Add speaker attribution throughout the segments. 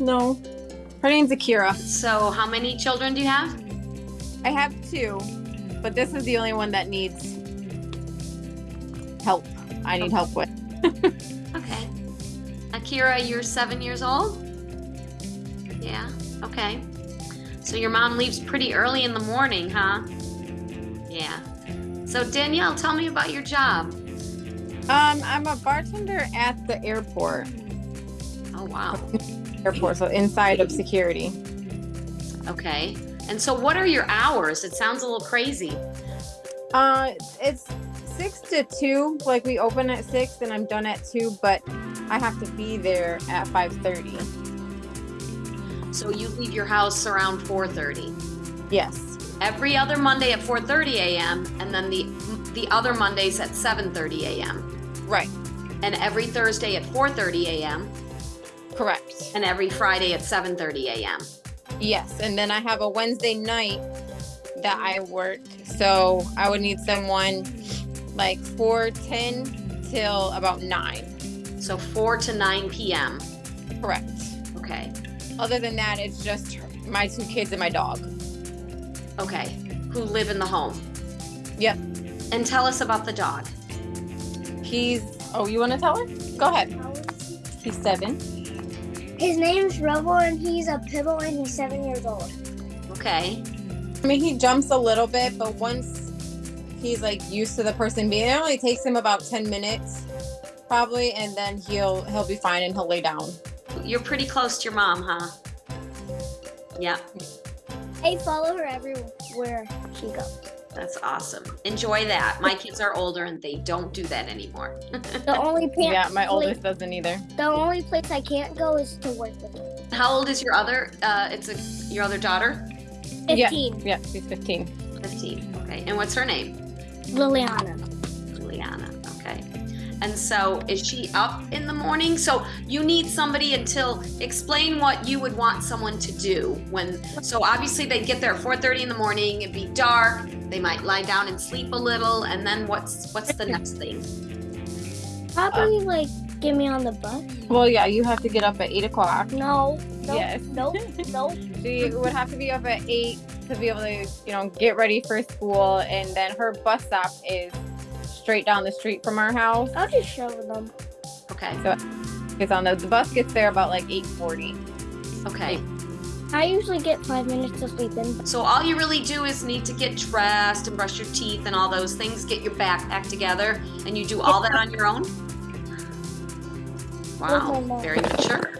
Speaker 1: No. Her name's Akira.
Speaker 2: So how many children do you have?
Speaker 1: I have two, but this is the only one that needs help. I need help with.
Speaker 2: Okay. Akira, you're seven years old? Yeah, okay. So your mom leaves pretty early in the morning, huh? Yeah. So Danielle, tell me about your job.
Speaker 1: Um, I'm a bartender at the airport.
Speaker 2: Oh, wow.
Speaker 1: Airport, so inside of security.
Speaker 2: Okay. And so what are your hours? It sounds a little crazy.
Speaker 1: Uh, it's six to two. Like we open at six, and I'm done at two. But I have to be there at five thirty.
Speaker 2: So you leave your house around 4:30.
Speaker 1: Yes.
Speaker 2: Every other Monday at 4:30 a.m. and then the the other Mondays at 7:30 a.m.
Speaker 1: Right.
Speaker 2: and every Thursday at 4:30 a.m.
Speaker 1: Correct.
Speaker 2: and every Friday at 7:30 a.m.
Speaker 1: Yes, and then I have a Wednesday night that I work. So I would need someone like four ten till about nine.
Speaker 2: So 4 to 9 p.m.
Speaker 1: Correct.
Speaker 2: Okay.
Speaker 1: Other than that, it's just my two kids and my dog.
Speaker 2: Okay. Who live in the home.
Speaker 1: Yep.
Speaker 2: And tell us about the dog.
Speaker 1: He's. Oh, you want to tell her? Go ahead. He's seven.
Speaker 3: His name's Robo and he's a pibble and he's seven years old.
Speaker 2: Okay.
Speaker 1: I mean, he jumps a little bit, but once he's like used to the person being, it only takes him about ten minutes, probably, and then he'll he'll be fine and he'll lay down.
Speaker 2: You're pretty close to your mom, huh? Yeah,
Speaker 3: I follow her everywhere she goes.
Speaker 2: That's awesome. Enjoy that. My kids are older and they don't do that anymore.
Speaker 3: The only pa-
Speaker 1: Yeah, my
Speaker 3: place,
Speaker 1: oldest doesn't either.
Speaker 3: The only place I can't go is to work with her.
Speaker 2: How old is your other? Uh, it's a your other daughter.
Speaker 1: Yeah.
Speaker 3: Fifteen.
Speaker 1: Yeah, she's fifteen.
Speaker 2: Fifteen. Okay. And what's her name?
Speaker 3: Liliana.
Speaker 2: Juliana. Okay. And so is she up in the morning? So you need somebody until explain what you would want someone to do when so obviously they get there at 4:30 in the morning, it'd be dark, they might lie down and sleep a little, and then what's what's the next thing?
Speaker 3: Probably like get me on the bus.
Speaker 1: Well, yeah, you have to get up at eight o'clock.
Speaker 3: No. Nope,
Speaker 1: Yes.
Speaker 3: Nope. Nope.
Speaker 1: She would have to be up at eight to be able to, you know, get ready for school, and then her bus stop is straight down the street from our house.
Speaker 3: I'll just show them.
Speaker 2: Okay.
Speaker 1: So It's on the, the bus gets there about like eight forty.
Speaker 2: Okay.
Speaker 3: I usually get five minutes of sleep in.
Speaker 2: So all you really do is need to get dressed and brush your teeth and all those things, get your backpack together, and you do all that on your own? Wow, very mature.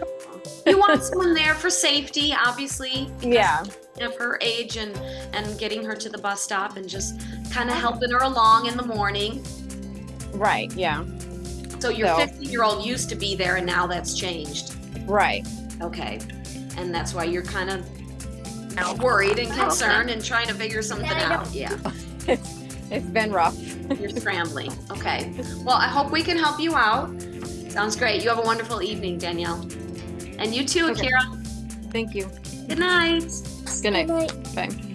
Speaker 2: You want someone there for safety, obviously.
Speaker 1: Yeah.
Speaker 2: Of her age and and getting her to the bus stop and just kind of helping her along in the morning.
Speaker 1: Right. Yeah.
Speaker 2: So your
Speaker 1: So-
Speaker 2: 15 year old used to be there and now that's changed.
Speaker 1: Right.
Speaker 2: Okay, and that's why you're kind of now worried and oh, concerned and trying to figure something
Speaker 3: I
Speaker 2: out. Yeah,
Speaker 1: It's it's been rough.
Speaker 2: you're scrambling. Okay, well I hope we can help you out. Sounds great. You have a wonderful evening, Danielle, and you too,
Speaker 1: Okay.
Speaker 2: Akira.
Speaker 1: Thank you.
Speaker 2: Good night.
Speaker 1: Good night.
Speaker 3: Good night.
Speaker 1: Bye.